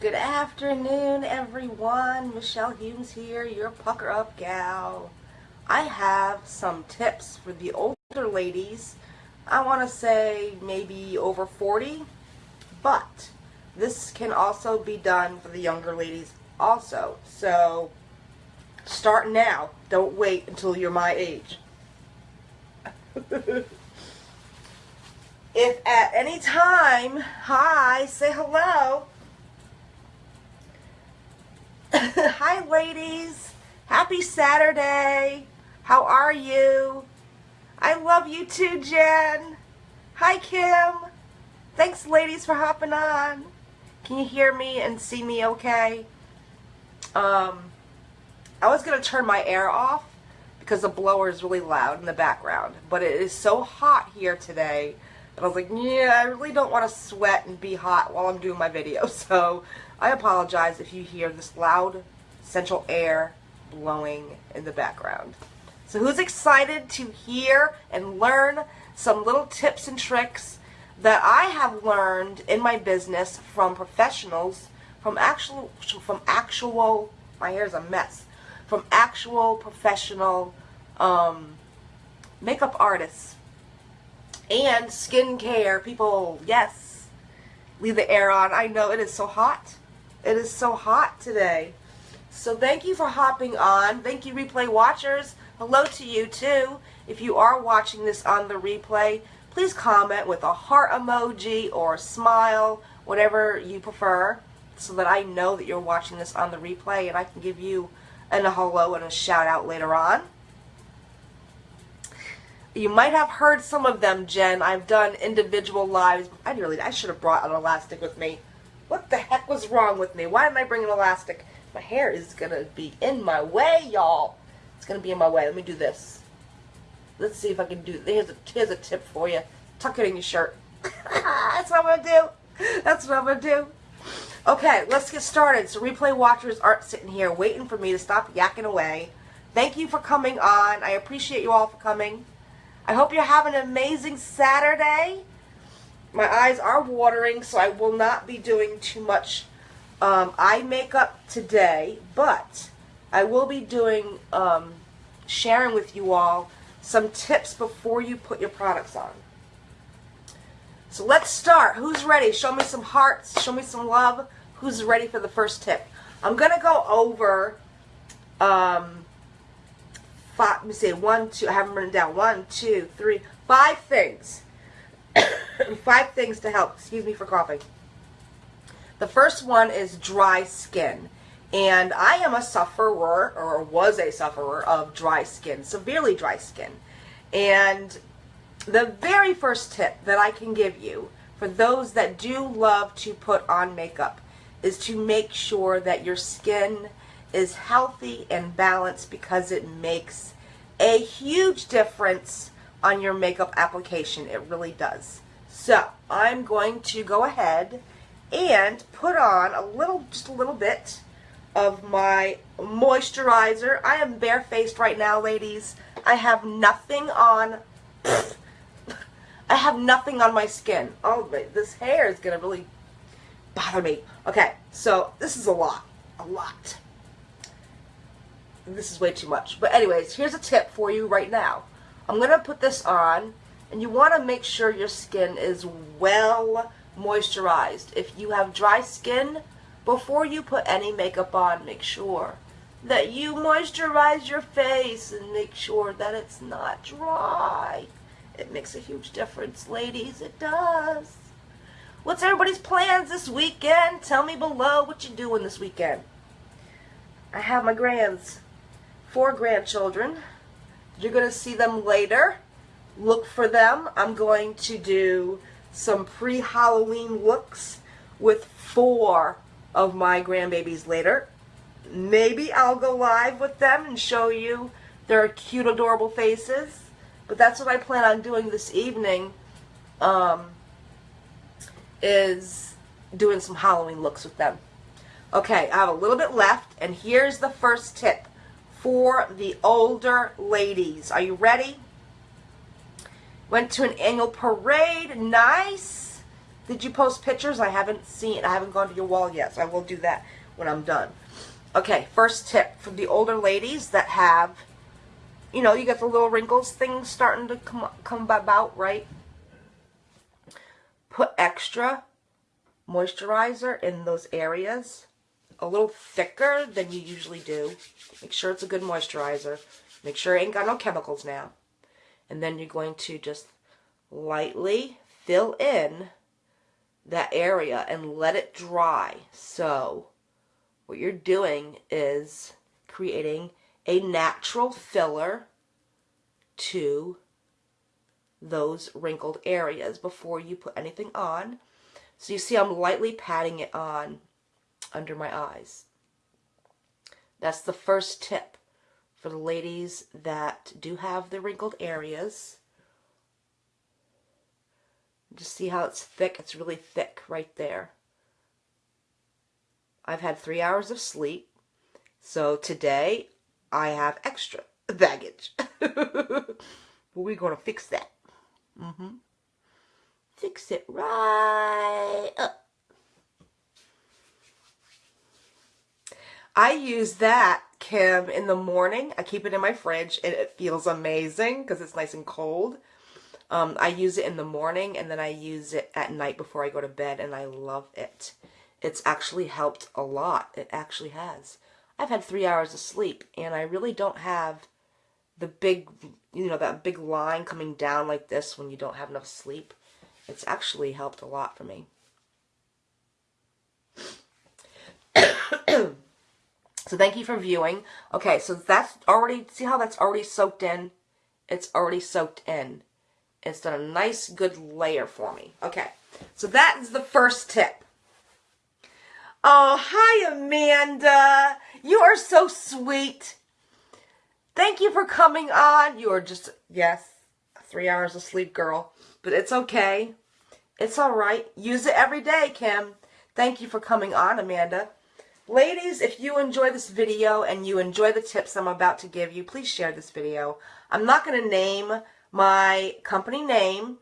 Good afternoon, everyone. Michelle Humes here, your pucker up gal. I have some tips for the older ladies. I want to say maybe over 40, but this can also be done for the younger ladies also. So start now. Don't wait until you're my age. if at any time, hi, say hello. hi, ladies. Happy Saturday. How are you? I love you too, Jen. Hi, Kim. Thanks, ladies, for hopping on. Can you hear me and see me okay? Um, I was going to turn my air off because the blower is really loud in the background. But it is so hot here today and I was like, yeah, I really don't want to sweat and be hot while I'm doing my video. So I apologize if you hear this loud central air blowing in the background. So who's excited to hear and learn some little tips and tricks that I have learned in my business from professionals, from actual, from actual, my hair's a mess, from actual professional um, makeup artists and skincare. People, yes, leave the air on. I know it is so hot. It is so hot today. So thank you for hopping on. Thank you, replay watchers. Hello to you, too. If you are watching this on the replay, please comment with a heart emoji or a smile, whatever you prefer, so that I know that you're watching this on the replay and I can give you an a hello and a shout out later on. You might have heard some of them, Jen. I've done individual lives. I really, I should have brought an elastic with me. What the heck was wrong with me? Why didn't I bring an elastic? My hair is going to be in my way, y'all. It's going to be in my way. Let me do this. Let's see if I can do, here's a, here's a tip for you. Tuck it in your shirt. That's what I'm going to do. That's what I'm going to do. Okay, let's get started. So replay watchers aren't sitting here waiting for me to stop yakking away. Thank you for coming on. I appreciate you all for coming. I hope you're having an amazing Saturday. My eyes are watering, so I will not be doing too much um, eye makeup today, but I will be doing, um, sharing with you all some tips before you put your products on. So let's start. Who's ready? Show me some hearts. Show me some love. Who's ready for the first tip? I'm going to go over um, five, let me see, one, two, I haven't written down. One, two, three, five things. Five things to help. Excuse me for coughing. The first one is dry skin. And I am a sufferer, or was a sufferer, of dry skin, severely dry skin. And the very first tip that I can give you for those that do love to put on makeup is to make sure that your skin is healthy and balanced because it makes a huge difference on your makeup application. It really does. So I'm going to go ahead and put on a little, just a little bit of my moisturizer. I am barefaced right now, ladies. I have nothing on. I have nothing on my skin. Oh, this hair is going to really bother me. Okay, so this is a lot. A lot this is way too much. But anyways, here's a tip for you right now. I'm going to put this on, and you want to make sure your skin is well moisturized. If you have dry skin, before you put any makeup on, make sure that you moisturize your face and make sure that it's not dry. It makes a huge difference, ladies. It does. What's everybody's plans this weekend? Tell me below what you're doing this weekend. I have my grands four grandchildren. You're going to see them later. Look for them. I'm going to do some pre-Halloween looks with four of my grandbabies later. Maybe I'll go live with them and show you their cute, adorable faces. But that's what I plan on doing this evening, um, is doing some Halloween looks with them. Okay, I have a little bit left, and here's the first tip for the older ladies. Are you ready? Went to an annual parade. Nice. did you post pictures? I haven't seen, I haven't gone to your wall yet, so I will do that when I'm done. Okay, first tip for the older ladies that have, you know, you got the little wrinkles things starting to come, come about, right? Put extra moisturizer in those areas a little thicker than you usually do. Make sure it's a good moisturizer. Make sure it ain't got no chemicals now. And then you're going to just lightly fill in that area and let it dry. So what you're doing is creating a natural filler to those wrinkled areas before you put anything on. So you see I'm lightly patting it on under my eyes. That's the first tip for the ladies that do have the wrinkled areas. Just see how it's thick. It's really thick right there. I've had three hours of sleep. So today I have extra baggage. but we're going to fix that. Mm-hmm. Fix it right up. I use that, Kim, in the morning. I keep it in my fridge and it feels amazing because it's nice and cold. Um, I use it in the morning and then I use it at night before I go to bed and I love it. It's actually helped a lot. It actually has. I've had three hours of sleep and I really don't have the big, you know, that big line coming down like this when you don't have enough sleep. It's actually helped a lot for me. So thank you for viewing. Okay, so that's already, see how that's already soaked in? It's already soaked in. It's done a nice, good layer for me. Okay, so that is the first tip. Oh, hi, Amanda. You are so sweet. Thank you for coming on. You are just, yes, three hours of sleep, girl. But it's okay. It's all right. Use it every day, Kim. Thank you for coming on, Amanda. Ladies, if you enjoy this video and you enjoy the tips I'm about to give you, please share this video. I'm not going to name my company name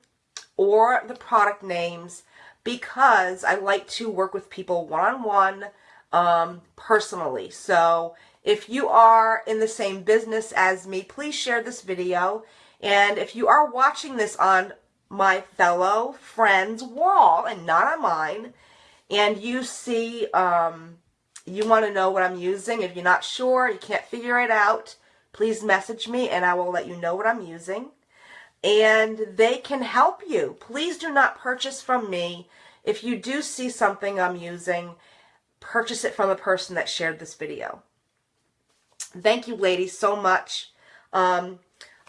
or the product names because I like to work with people one-on-one -on -one, um, personally. So if you are in the same business as me, please share this video. And if you are watching this on my fellow friend's wall and not on mine, and you see... Um, you want to know what I'm using, if you're not sure, you can't figure it out, please message me and I will let you know what I'm using. And they can help you. Please do not purchase from me. If you do see something I'm using, purchase it from the person that shared this video. Thank you, ladies, so much. Um,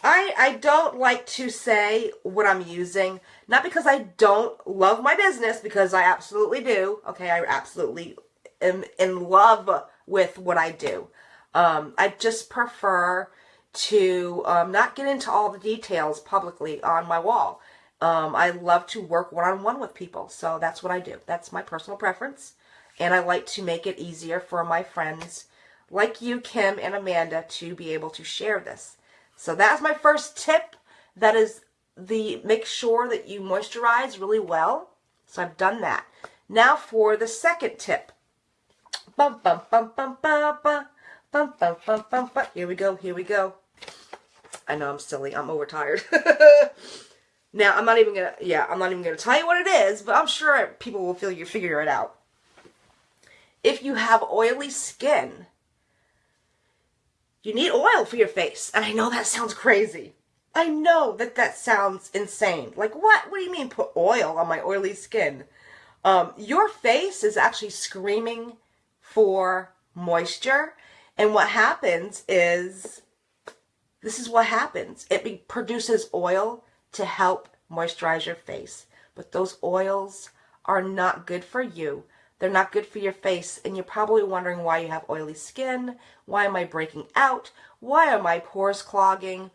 I, I don't like to say what I'm using, not because I don't love my business, because I absolutely do. Okay, I absolutely am in love with what I do. Um, I just prefer to um, not get into all the details publicly on my wall. Um, I love to work one-on-one -on -one with people, so that's what I do. That's my personal preference, and I like to make it easier for my friends like you, Kim and Amanda, to be able to share this. So that's my first tip. That is the make sure that you moisturize really well. So I've done that. Now for the second tip. Bum, bum, bum, bum, bum, bum. Bum, bum, bum, bum. Here we go. Here we go. I know I'm silly. I'm overtired. now, I'm not even going to, yeah, I'm not even going to tell you what it is, but I'm sure people will feel you figure it out. If you have oily skin, you need oil for your face. And I know that sounds crazy. I know that that sounds insane. Like, what? What do you mean put oil on my oily skin? Um, your face is actually screaming for moisture. And what happens is, this is what happens. It produces oil to help moisturize your face. But those oils are not good for you. They're not good for your face. And you're probably wondering why you have oily skin. Why am I breaking out? Why are my pores clogging?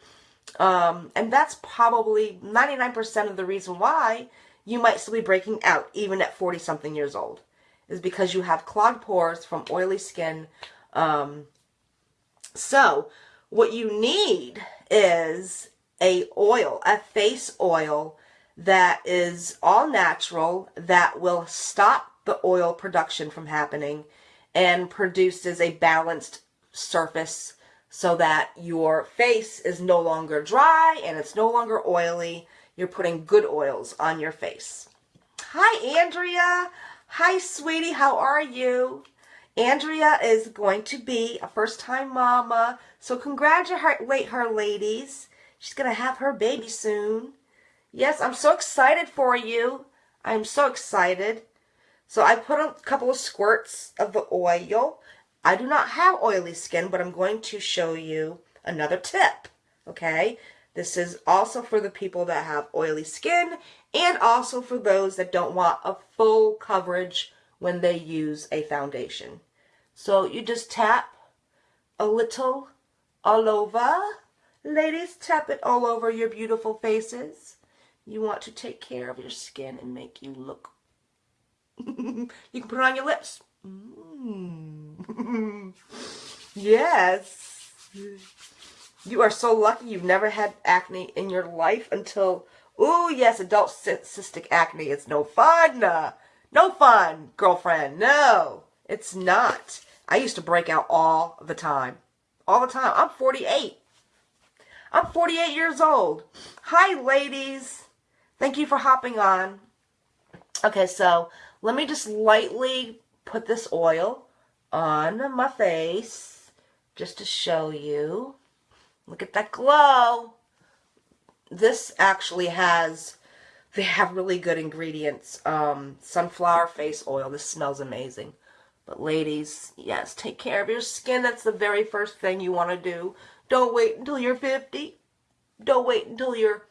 Um, and that's probably 99% of the reason why you might still be breaking out even at 40 something years old is because you have clogged pores from oily skin. Um, so what you need is a oil, a face oil that is all natural that will stop the oil production from happening and produces a balanced surface so that your face is no longer dry and it's no longer oily. You're putting good oils on your face. Hi, Andrea. Hi, sweetie. How are you? Andrea is going to be a first time mama. So congratulate her, ladies. She's going to have her baby soon. Yes, I'm so excited for you. I'm so excited. So I put a couple of squirts of the oil. I do not have oily skin, but I'm going to show you another tip. Okay? This is also for the people that have oily skin and also for those that don't want a full coverage when they use a foundation. So you just tap a little all over. Ladies, tap it all over your beautiful faces. You want to take care of your skin and make you look. you can put it on your lips. Mm. yes. You are so lucky you've never had acne in your life until, oh yes, adult cystic acne. It's no fun. No fun, girlfriend. No, it's not. I used to break out all the time. All the time. I'm 48. I'm 48 years old. Hi, ladies. Thank you for hopping on. Okay, so let me just lightly put this oil on my face just to show you. Look at that glow. This actually has, they have really good ingredients. Um, sunflower face oil. This smells amazing. But ladies, yes, take care of your skin. That's the very first thing you want to do. Don't wait until you're 50. Don't wait until you're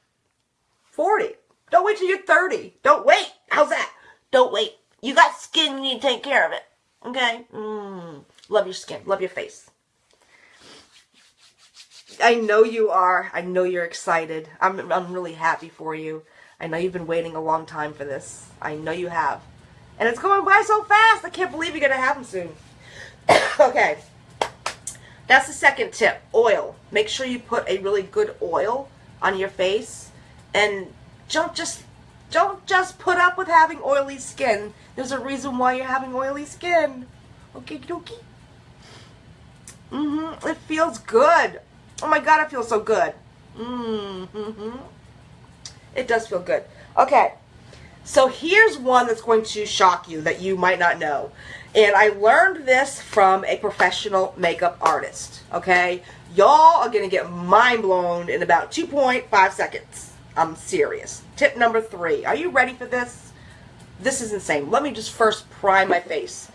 40. Don't wait till you're 30. Don't wait. How's that? Don't wait. You got skin, you need to take care of it. Okay? Mm. Love your skin. Love your face. I know you are. I know you're excited. I'm, I'm really happy for you. I know you've been waiting a long time for this. I know you have. And it's going by so fast. I can't believe you're going to have them soon. okay. That's the second tip. Oil. Make sure you put a really good oil on your face. And don't just don't just put up with having oily skin. There's a reason why you're having oily skin. Okay, dokie. Mm-hmm. It feels good. Oh my god, it feels so good. Mm-hmm. It does feel good. Okay. So here's one that's going to shock you that you might not know. And I learned this from a professional makeup artist. Okay? Y'all are going to get mind blown in about 2.5 seconds. I'm serious. Tip number three. Are you ready for this? This is insane. Let me just first prime my face.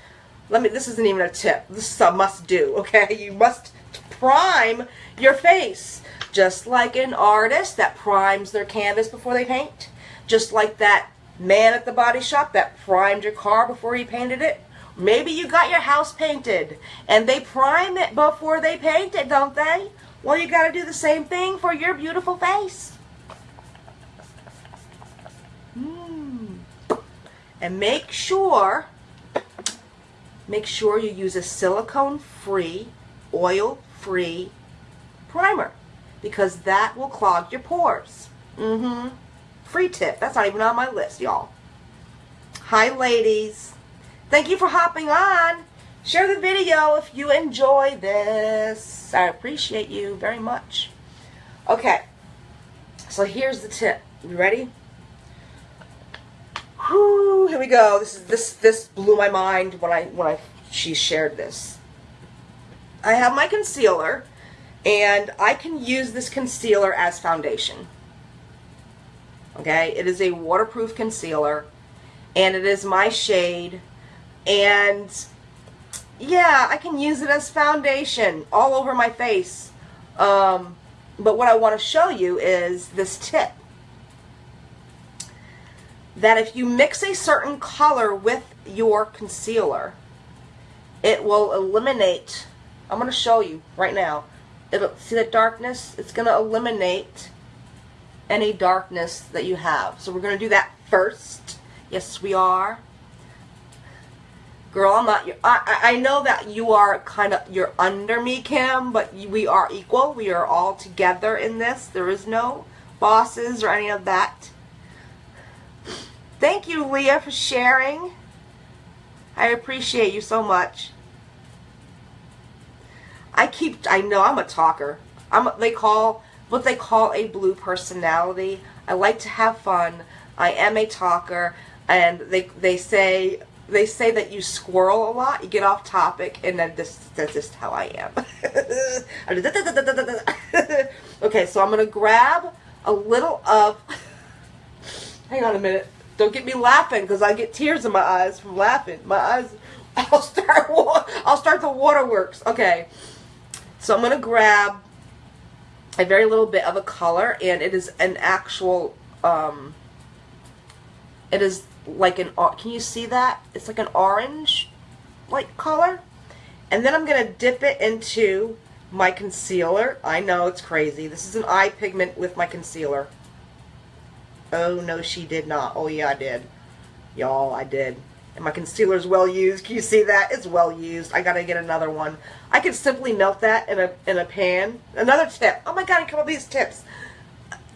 Let me, this isn't even a tip. This is a must do, okay? You must prime your face. Just like an artist that primes their canvas before they paint. Just like that man at the body shop that primed your car before he painted it. Maybe you got your house painted and they prime it before they paint it, don't they? Well, you got to do the same thing for your beautiful face. Mm. And make sure, make sure you use a silicone-free, oil-free primer because that will clog your pores. Mm-hmm. Free tip. That's not even on my list, y'all. Hi, ladies. Thank you for hopping on. Share the video if you enjoy this. I appreciate you very much. Okay. So here's the tip. You ready? Whew, here we go. This is this this blew my mind when I when I she shared this. I have my concealer and I can use this concealer as foundation. Okay, it is a waterproof concealer and it is my shade and yeah, I can use it as foundation all over my face. Um, but what I want to show you is this tip. That if you mix a certain color with your concealer, it will eliminate, I'm going to show you right now. It'll, see the darkness? It's going to eliminate any darkness that you have. So we're going to do that first. Yes, we are. Girl, I'm not, I, I know that you are kind of, you're under me, Kim, but we are equal. We are all together in this. There is no bosses or any of that. Thank you, Leah, for sharing. I appreciate you so much. I keep, I know I'm a talker. I'm, they call, what they call a blue personality. I like to have fun. I am a talker. And they, they say, they say that you squirrel a lot, you get off topic, and then this, that's just how I am. okay, so I'm going to grab a little of, hang on a minute, don't get me laughing because I get tears in my eyes from laughing. My eyes, I'll start, I'll start the waterworks. Okay, so I'm going to grab a very little bit of a color, and it is an actual, um, it is like an, can you see that? It's like an orange, like, color. And then I'm going to dip it into my concealer. I know, it's crazy. This is an eye pigment with my concealer. Oh, no, she did not. Oh, yeah, I did. Y'all, I did. And my concealer is well used. Can you see that? It's well used. I gotta get another one. I can simply melt that in a in a pan. Another tip. Oh my god, I come up with these tips.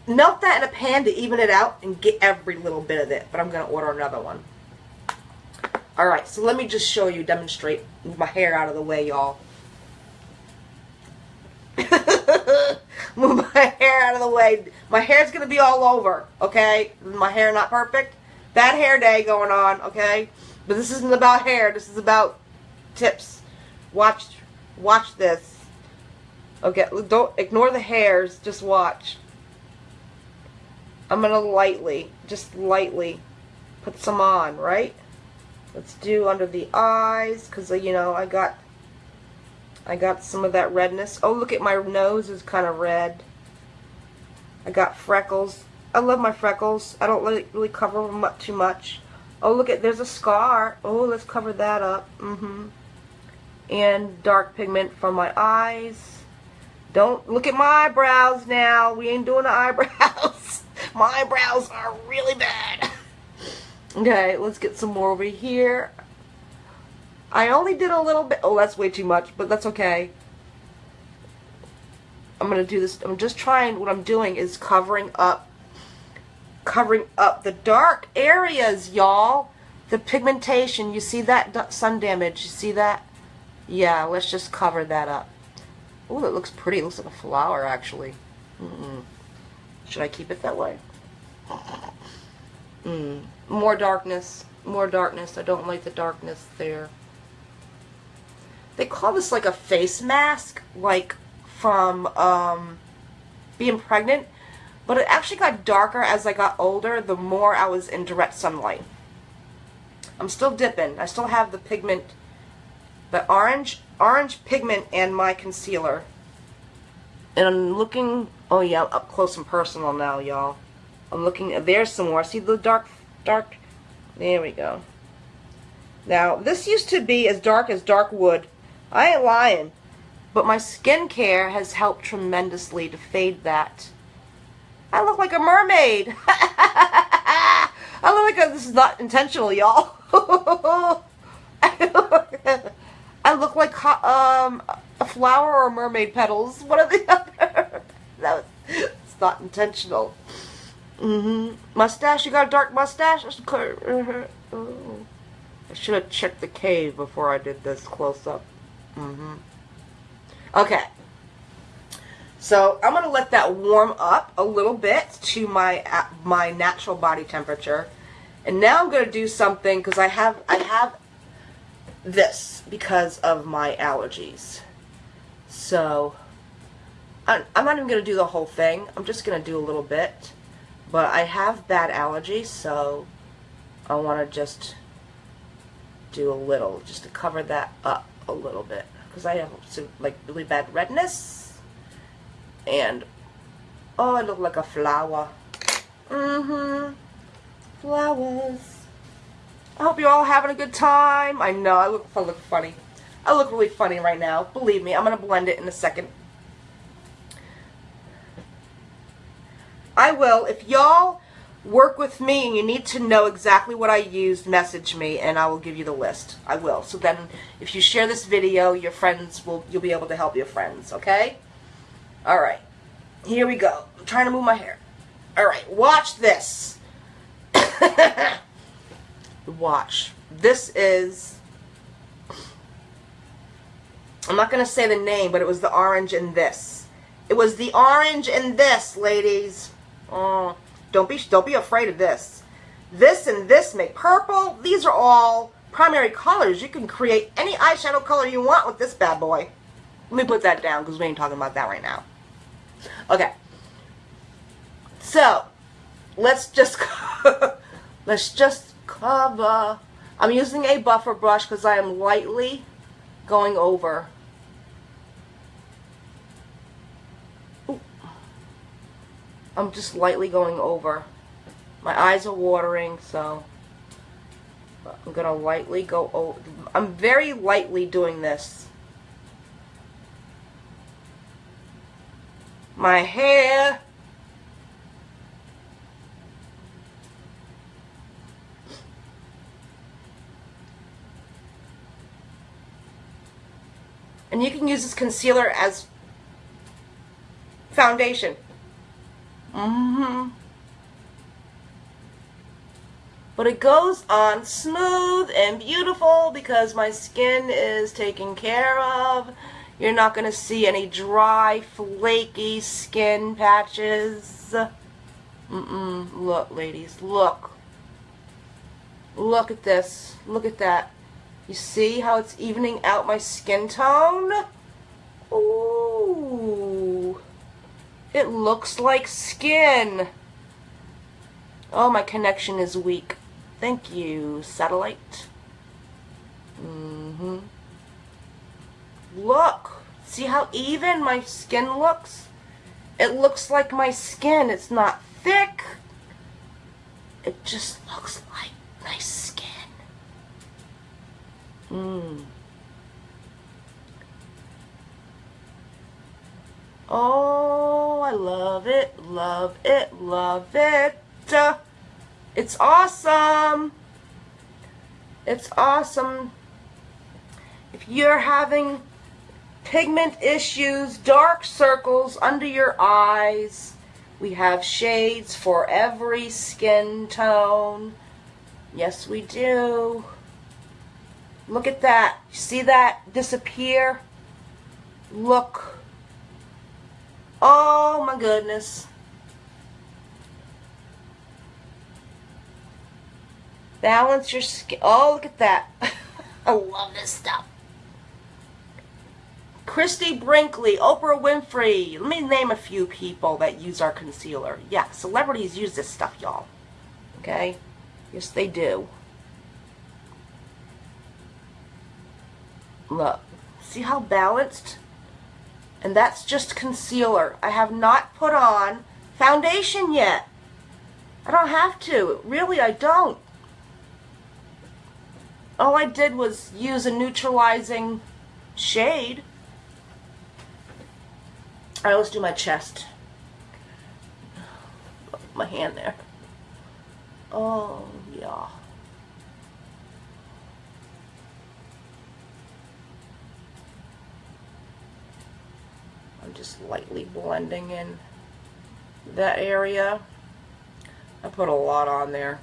Melt that in a pan to even it out and get every little bit of it. But I'm gonna order another one. Alright, so let me just show you, demonstrate. Move my hair out of the way, y'all. Move my hair out of the way. My hair's gonna be all over, okay? My hair not perfect. Bad hair day going on, okay? But this isn't about hair. This is about tips. Watch, watch this. Okay, don't ignore the hairs. Just watch. I'm gonna lightly, just lightly, put some on, right? Let's do under the eyes, cause uh, you know I got, I got some of that redness. Oh, look at my nose is kind of red. I got freckles. I love my freckles. I don't really, really cover them up too much. Oh, look at, there's a scar. Oh, let's cover that up. Mm-hmm. And dark pigment from my eyes. Don't look at my eyebrows now. We ain't doing the eyebrows. my eyebrows are really bad. okay, let's get some more over here. I only did a little bit. Oh, that's way too much, but that's okay. I'm going to do this. I'm just trying, what I'm doing is covering up covering up the dark areas, y'all. The pigmentation, you see that sun damage? You see that? Yeah, let's just cover that up. Oh, that looks pretty. It looks like a flower, actually. Mm -mm. Should I keep it that way? Mm. More darkness. More darkness. I don't like the darkness there. They call this like a face mask, like from um, being pregnant. But it actually got darker as I got older, the more I was in direct sunlight. I'm still dipping. I still have the pigment, the orange, orange pigment and my concealer. And I'm looking, oh yeah, up close and personal now, y'all. I'm looking, there's some more. See the dark, dark, there we go. Now, this used to be as dark as dark wood. I ain't lying. But my skincare has helped tremendously to fade that. I look like a mermaid. I look like a, this is not intentional, y'all. I look like um, a flower or mermaid petals. One of the other. that was, it's not intentional. Mm-hmm. Mustache? You got a dark mustache? I should have checked the cave before I did this close up. Mm-hmm. Okay. So I'm going to let that warm up a little bit to my my natural body temperature. And now I'm going to do something because I have I have this because of my allergies. So I'm not even going to do the whole thing. I'm just going to do a little bit. But I have bad allergies, so I want to just do a little, just to cover that up a little bit. Because I have some, like really bad redness and oh, I look like a flower. Mm-hmm. Flowers. I hope you're all having a good time. I know, I look, I look funny. I look really funny right now. Believe me, I'm going to blend it in a second. I will. If y'all work with me and you need to know exactly what I used, message me and I will give you the list. I will. So then if you share this video, your friends will, you'll be able to help your friends, okay? Alright, here we go. I'm trying to move my hair. Alright, watch this. Watch. This is, I'm not going to say the name, but it was the orange in this. It was the orange in this, ladies. Oh, don't be, don't be afraid of this. This and this make purple. These are all primary colors. You can create any eyeshadow color you want with this bad boy. Let me put that down because we ain't talking about that right now. Okay. So, let's just let's just cover. I'm using a buffer brush because I am lightly going over. Ooh. I'm just lightly going over. My eyes are watering, so I'm going to lightly go over. I'm very lightly doing this. My hair. And you can use this concealer as foundation. Mm-hmm. But it goes on smooth and beautiful because my skin is taken care of. You're not going to see any dry, flaky skin patches. Mm-mm. Look, ladies. Look. Look at this. Look at that. You see how it's evening out my skin tone? Ooh. It looks like skin. Oh, my connection is weak. Thank you, satellite. Mm-hmm. Look. See how even my skin looks? It looks like my skin. It's not thick. It just looks like nice skin. Mmm. Oh, I love it, love it, love it. It's awesome. It's awesome. If you're having pigment issues, dark circles under your eyes, we have shades for every skin tone. Yes, we do. Look at that. See that disappear? Look. Oh my goodness. Balance your skin. Oh, look at that. I love this stuff. Christie Brinkley, Oprah Winfrey. Let me name a few people that use our concealer. Yeah, celebrities use this stuff, y'all. Okay? Yes, they do. Look. See how balanced? And that's just concealer. I have not put on foundation yet. I don't have to. Really, I don't all I did was use a neutralizing shade. Alright, let's do my chest. My hand there. Oh, yeah. I'm just lightly blending in that area. I put a lot on there.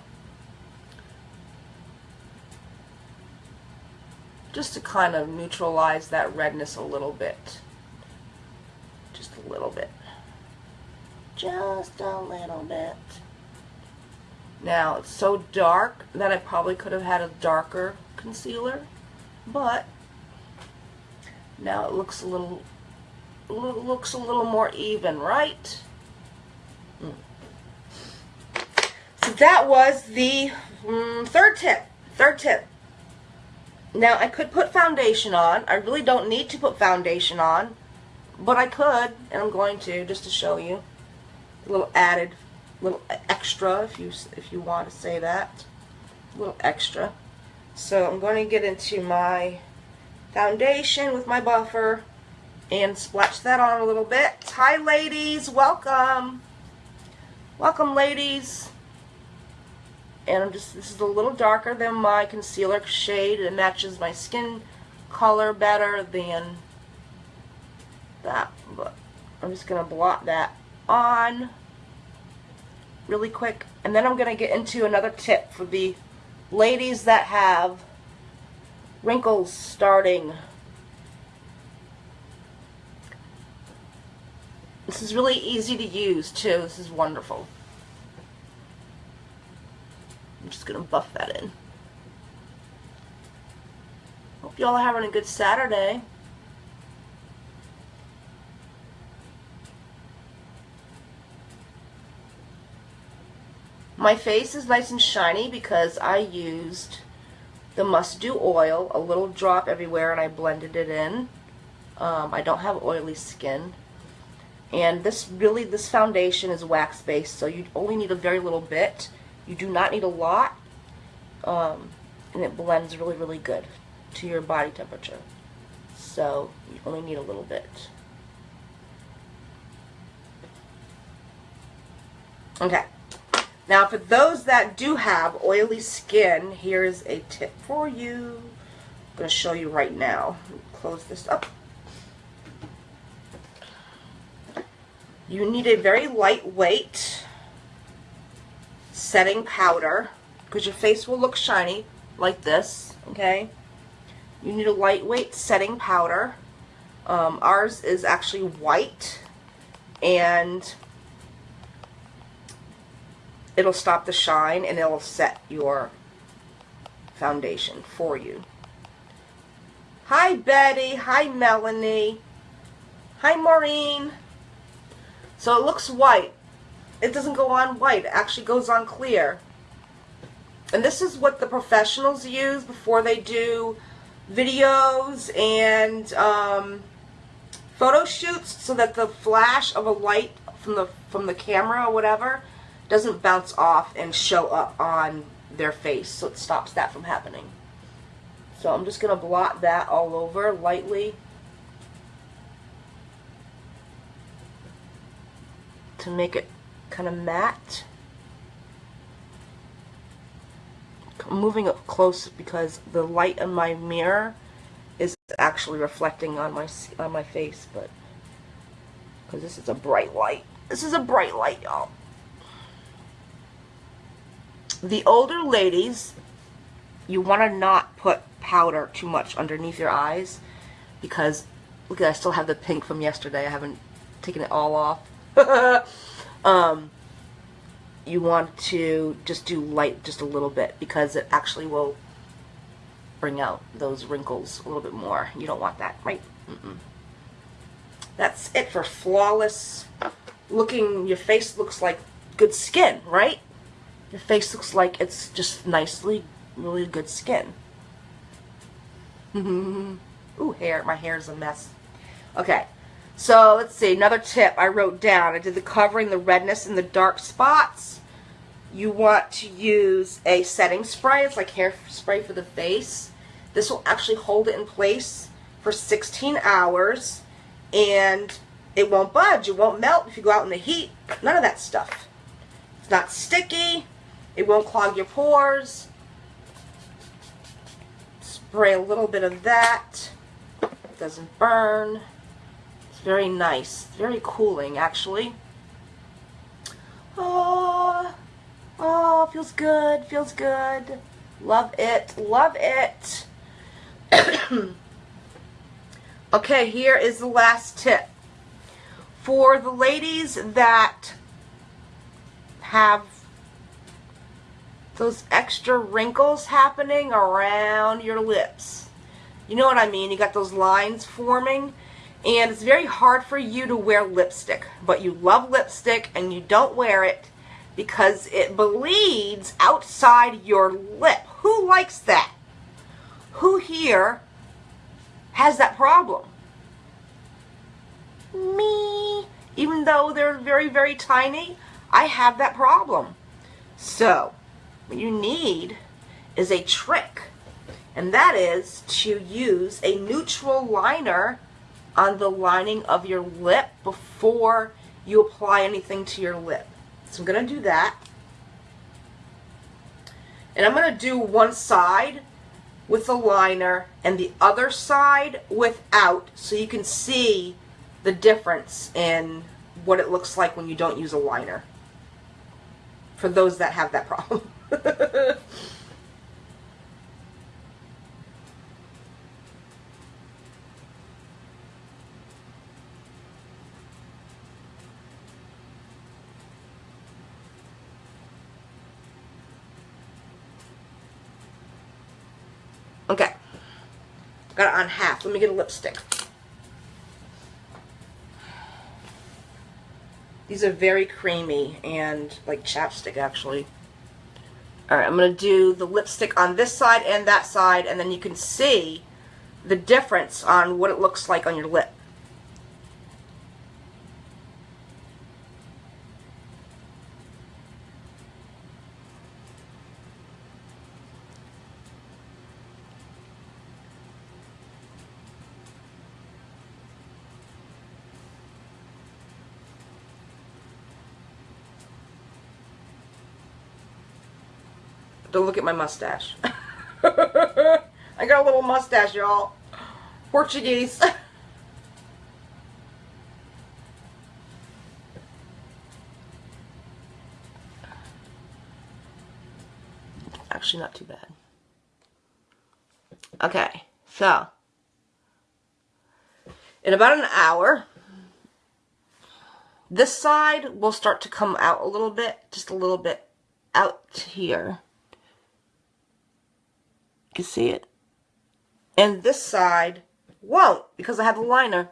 just to kind of neutralize that redness a little bit. A little bit. Just a little bit. Now, it's so dark that I probably could have had a darker concealer, but now it looks a little, looks a little more even, right? Mm. So that was the mm, third tip. Third tip. Now, I could put foundation on. I really don't need to put foundation on, but I could, and I'm going to, just to show you. A little added, little extra, if you, if you want to say that. A little extra. So I'm going to get into my foundation with my buffer and splash that on a little bit. Hi, ladies. Welcome. Welcome, ladies and I'm just this is a little darker than my concealer shade it matches my skin color better than that but I'm just gonna blot that on really quick and then I'm gonna get into another tip for the ladies that have wrinkles starting. This is really easy to use too. This is wonderful. I'm just going to buff that in. Hope y'all are having a good Saturday. My face is nice and shiny because I used the Must Do oil, a little drop everywhere, and I blended it in. Um, I don't have oily skin. And this really, this foundation is wax based, so you only need a very little bit. You do not need a lot. Um, and it blends really, really good to your body temperature. So you only need a little bit. Okay. Now, for those that do have oily skin, here's a tip for you. I'm going to show you right now. Close this up. You need a very lightweight setting powder because your face will look shiny like this, okay? You need a lightweight setting powder. Um, ours is actually white and it'll stop the shine and it'll set your foundation for you. Hi Betty, hi Melanie, hi Maureen. So it looks white. It doesn't go on white, it actually goes on clear. And this is what the professionals use before they do videos and um, photo shoots so that the flash of a light from the from the camera or whatever doesn't bounce off and show up on their face so it stops that from happening. So I'm just going to blot that all over lightly to make it kind of matte. I'm moving up close because the light in my mirror is actually reflecting on my on my face, but because this is a bright light. This is a bright light, y'all the older ladies, you want to not put powder too much underneath your eyes because, look, I still have the pink from yesterday. I haven't taken it all off. um, you want to just do light just a little bit because it actually will bring out those wrinkles a little bit more. You don't want that, right? Mm -mm. That's it for flawless looking. Your face looks like good skin, right? Your face looks like it's just nicely, really good skin. Ooh, hair. My hair is a mess. Okay. So, let's see. Another tip I wrote down. I did the covering the redness and the dark spots. You want to use a setting spray. It's like hair spray for the face. This will actually hold it in place for 16 hours. And it won't budge. It won't melt if you go out in the heat. None of that stuff. It's not sticky. It won't clog your pores. Spray a little bit of that. It doesn't burn. It's very nice. Very cooling, actually. Oh, oh, feels good. Feels good. Love it. Love it. okay, here is the last tip. For the ladies that have those extra wrinkles happening around your lips. You know what I mean? You got those lines forming and it's very hard for you to wear lipstick, but you love lipstick and you don't wear it because it bleeds outside your lip. Who likes that? Who here has that problem? Me. Even though they're very, very tiny, I have that problem. So, what you need is a trick, and that is to use a neutral liner on the lining of your lip before you apply anything to your lip. So I'm going to do that. And I'm going to do one side with the liner and the other side without so you can see the difference in what it looks like when you don't use a liner. For those that have that problem. okay. Got it on half. Let me get a lipstick. These are very creamy and like chapstick actually. Alright, I'm going to do the lipstick on this side and that side and then you can see the difference on what it looks like on your lip. At my mustache. I got a little mustache, y'all. Portuguese. Actually, not too bad. Okay, so in about an hour, this side will start to come out a little bit, just a little bit out here. Can see it. And this side won't because I have a liner.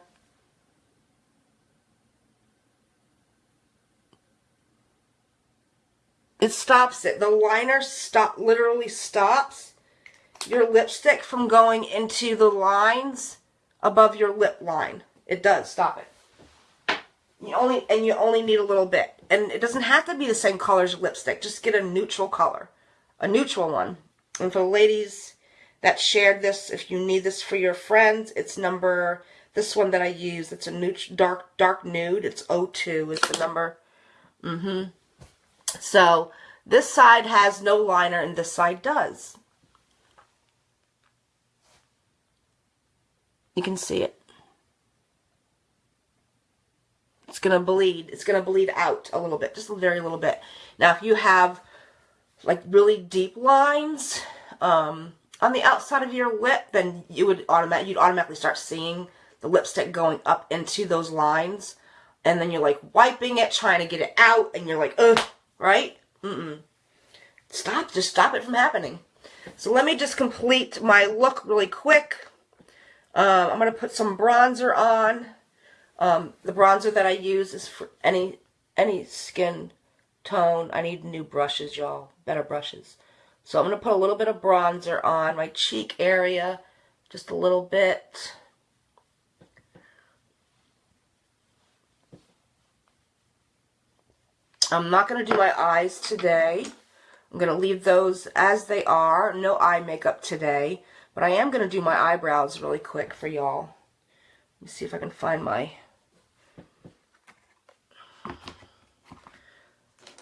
It stops it. The liner stop literally stops your lipstick from going into the lines above your lip line. It does stop it. You only and you only need a little bit. And it doesn't have to be the same color as lipstick. Just get a neutral color. A neutral one. And for ladies that shared this, if you need this for your friends, it's number, this one that I use, it's a nude, dark, dark nude. It's 02 is the number. Mm-hmm. So this side has no liner and this side does. You can see it. It's going to bleed. It's going to bleed out a little bit, just a very little bit. Now, if you have like really deep lines um, on the outside of your lip, then you would automatic you'd automatically start seeing the lipstick going up into those lines. And then you're like wiping it, trying to get it out, and you're like, ugh, right? Mm-mm. Stop, just stop it from happening. So let me just complete my look really quick. Um, I'm going to put some bronzer on. Um, the bronzer that I use is for any any skin tone. I need new brushes, y'all. Better brushes. So I'm going to put a little bit of bronzer on my cheek area. Just a little bit. I'm not going to do my eyes today. I'm going to leave those as they are. No eye makeup today. But I am going to do my eyebrows really quick for y'all. Let me see if I can find my...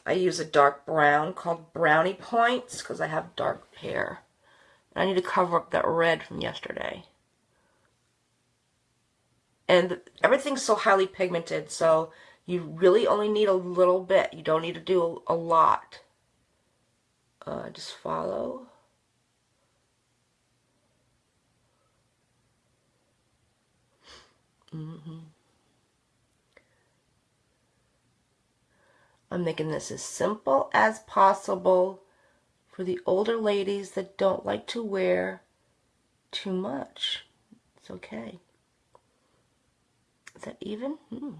I use a dark brown called Brownie Points because I have dark hair. And I need to cover up that red from yesterday. And everything's so highly pigmented, so you really only need a little bit. You don't need to do a, lot. Uh, just follow. Mm-hmm. I'm making this as simple as possible for the older ladies that don't like to wear too much. It's okay. Is that even? Hmm.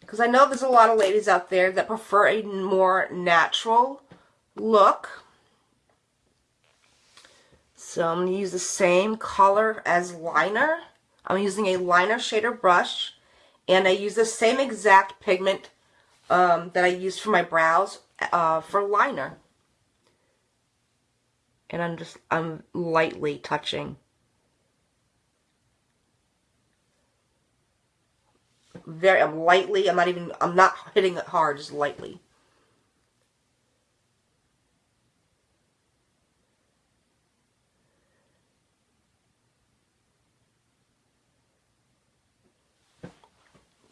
Because I know there's a lot of ladies out there that prefer a more natural look. So I'm going to use the same color as liner. I'm using a liner shader brush. And I use the same exact pigment um, that I used for my brows uh, for liner. And I'm just, I'm lightly touching. Very, I'm lightly, I'm not even, I'm not hitting it hard, just lightly.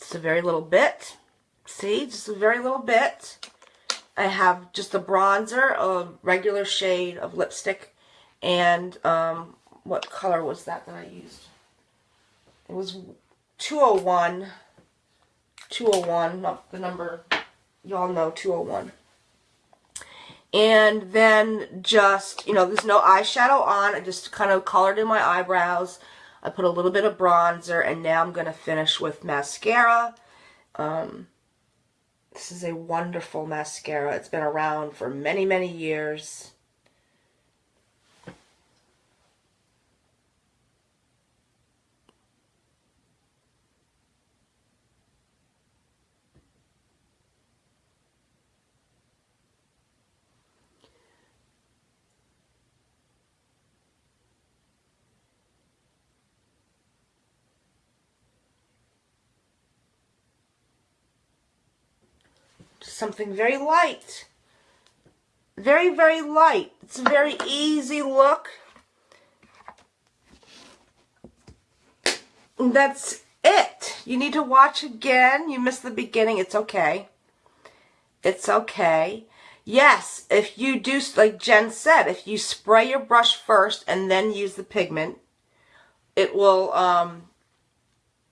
Just a very little bit. See, just a very little bit. I have just a bronzer, a regular shade of lipstick, and um, what color was that that I used? It was 201. 201, not the number, y'all know 201. And then just, you know, there's no eyeshadow on. I just kind of colored in my eyebrows. I put a little bit of bronzer, and now I'm going to finish with mascara. Um, this is a wonderful mascara. It's been around for many, many years. Something very light. Very, very light. It's a very easy look. that's it. You need to watch again. You missed the beginning. It's okay. It's okay. Yes, if you do, like Jen said, if you spray your brush first and then use the pigment, it will um,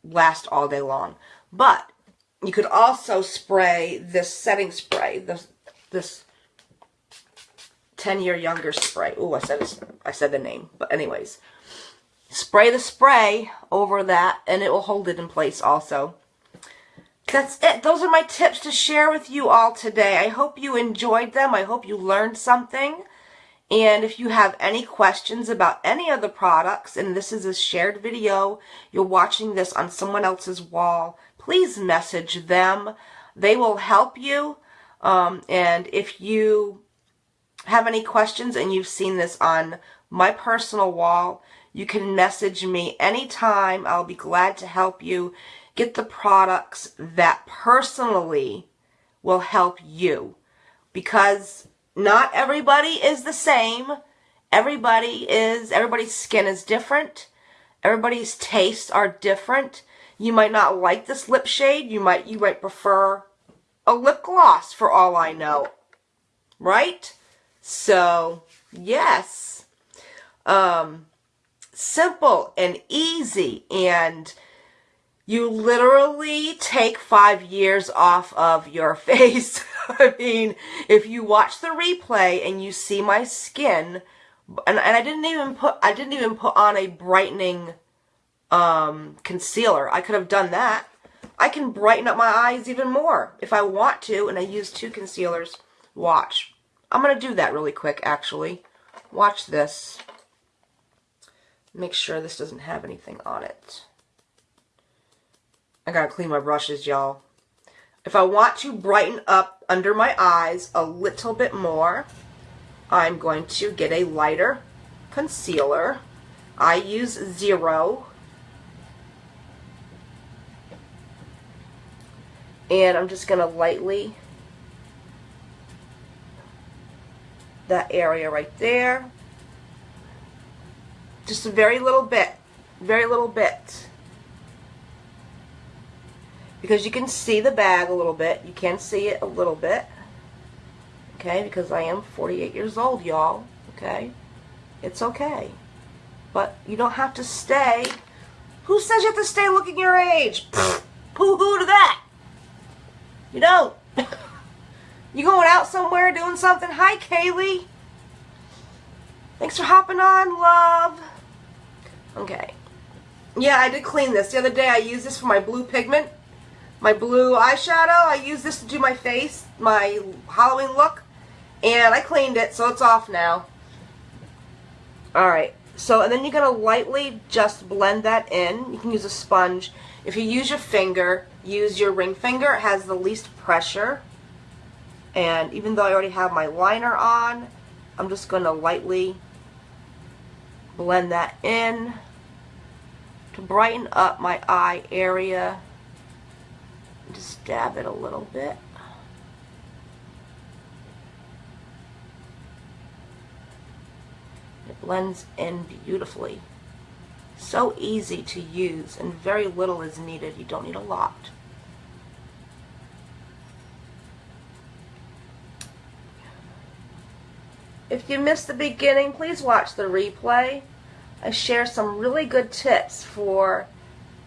last all day long. But you could also spray this setting spray, this, this 10 year younger spray. Oh, I said I said the name, but anyways, spray the spray over that and it will hold it in place also. That's it. Those are my tips to share with you all today. I hope you enjoyed them. I hope you learned something. And if you have any questions about any of the products, and this is a shared video, you're watching this on someone else's wall, please message them. They will help you. Um, and if you have any questions and you've seen this on my personal wall, you can message me anytime. I'll be glad to help you get the products that personally will help you. Because not everybody is the same. Everybody is, everybody's skin is different. Everybody's tastes are different. You might not like this lip shade. You might, you might prefer a lip gloss for all I know. Right? So, yes. Um, simple and easy and you literally take five years off of your face. I mean, if you watch the replay and you see my skin, and, and I didn't even put, I didn't even put on a brightening um, concealer. I could have done that. I can brighten up my eyes even more if I want to, and I use two concealers. Watch. I'm going to do that really quick, actually. Watch this. Make sure this doesn't have anything on it. I gotta clean my brushes, y'all. If I want to brighten up under my eyes a little bit more, I'm going to get a lighter concealer. I use Zero and I'm just going to lightly that area right there. Just a very little bit very little bit. Because you can see the bag a little bit. You can see it a little bit. Okay because I am 48 years old y'all. Okay it's okay. But you don't have to stay. Who says you have to stay looking your age? Pooh-hoo to that you don't. you going out somewhere doing something? Hi, Kaylee. Thanks for hopping on, love. Okay. Yeah, I did clean this. The other day I used this for my blue pigment. My blue eyeshadow. I used this to do my face, my Halloween look. And I cleaned it, so it's off now. Alright. So, and then you're going to lightly just blend that in. You can use a sponge. If you use your finger, use your ring finger. It has the least pressure. And even though I already have my liner on, I'm just going to lightly blend that in to brighten up my eye area. Just dab it a little bit. It blends in beautifully. So easy to use and very little is needed. You don't need a lot. If you missed the beginning, please watch the replay. I share some really good tips for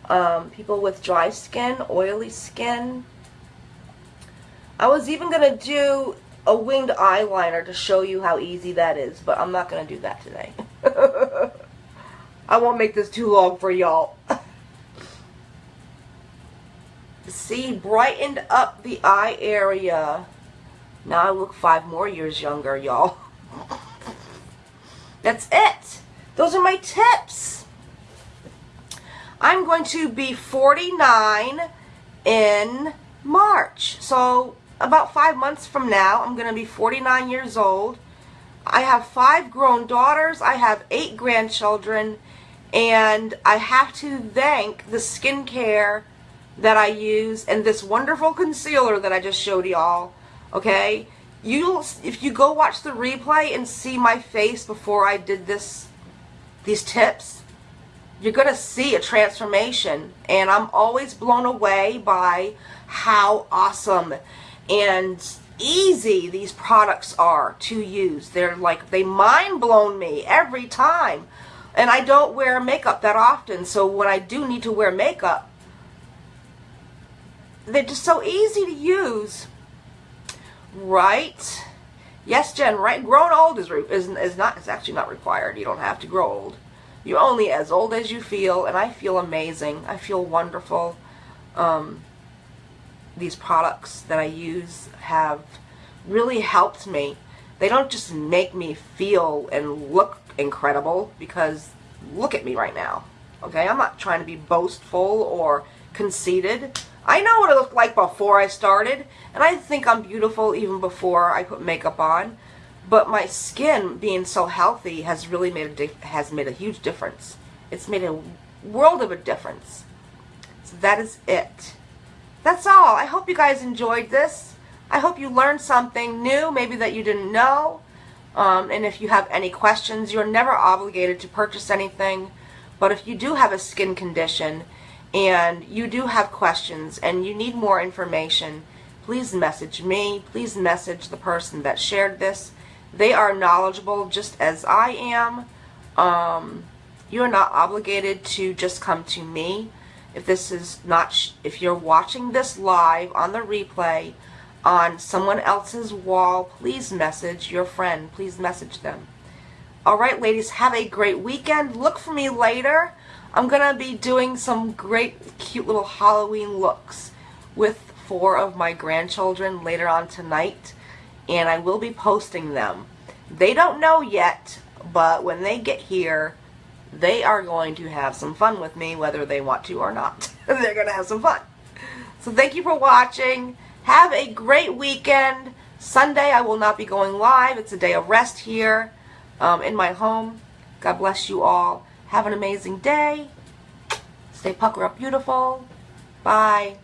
um, people with dry skin, oily skin. I was even going to do a winged eyeliner to show you how easy that is, but I'm not going to do that today. I won't make this too long for y'all. See, brightened up the eye area. Now I look five more years younger, y'all. That's it. Those are my tips. I'm going to be 49 in March. So about five months from now, I'm going to be 49 years old. I have five grown daughters. I have eight grandchildren. And I have to thank the skincare that I use and this wonderful concealer that I just showed y'all. Okay? You'll, if you go watch the replay and see my face before I did this, these tips, you're going to see a transformation. And I'm always blown away by how awesome and easy these products are to use. They're like, they mind blown me every time. And I don't wear makeup that often, so when I do need to wear makeup, they're just so easy to use. Right? Yes, Jen, right? Grown old is, is, is not, it's actually not required. You don't have to grow old. You're only as old as you feel, and I feel amazing. I feel wonderful. Um, these products that I use have really helped me. They don't just make me feel and look incredible because look at me right now. Okay, I'm not trying to be boastful or conceited. I know what it looked like before I started, and I think I'm beautiful even before I put makeup on. But my skin being so healthy has really made a has made a huge difference. It's made a world of a difference. So that is it. That's all. I hope you guys enjoyed this. I hope you learned something new, maybe that you didn't know. Um, and if you have any questions, you're never obligated to purchase anything. But if you do have a skin condition and you do have questions and you need more information, please message me. Please message the person that shared this. They are knowledgeable just as I am. Um, you're not obligated to just come to me. If this is not, if you're watching this live on the replay, on someone else's wall, please message your friend. Please message them. All right, ladies, have a great weekend. Look for me later. I'm going to be doing some great, cute little Halloween looks with four of my grandchildren later on tonight, and I will be posting them. They don't know yet, but when they get here, they are going to have some fun with me, whether they want to or not. They're going to have some fun. So thank you for watching. Have a great weekend. Sunday I will not be going live. It's a day of rest here um, in my home. God bless you all. Have an amazing day. Stay pucker up beautiful. Bye.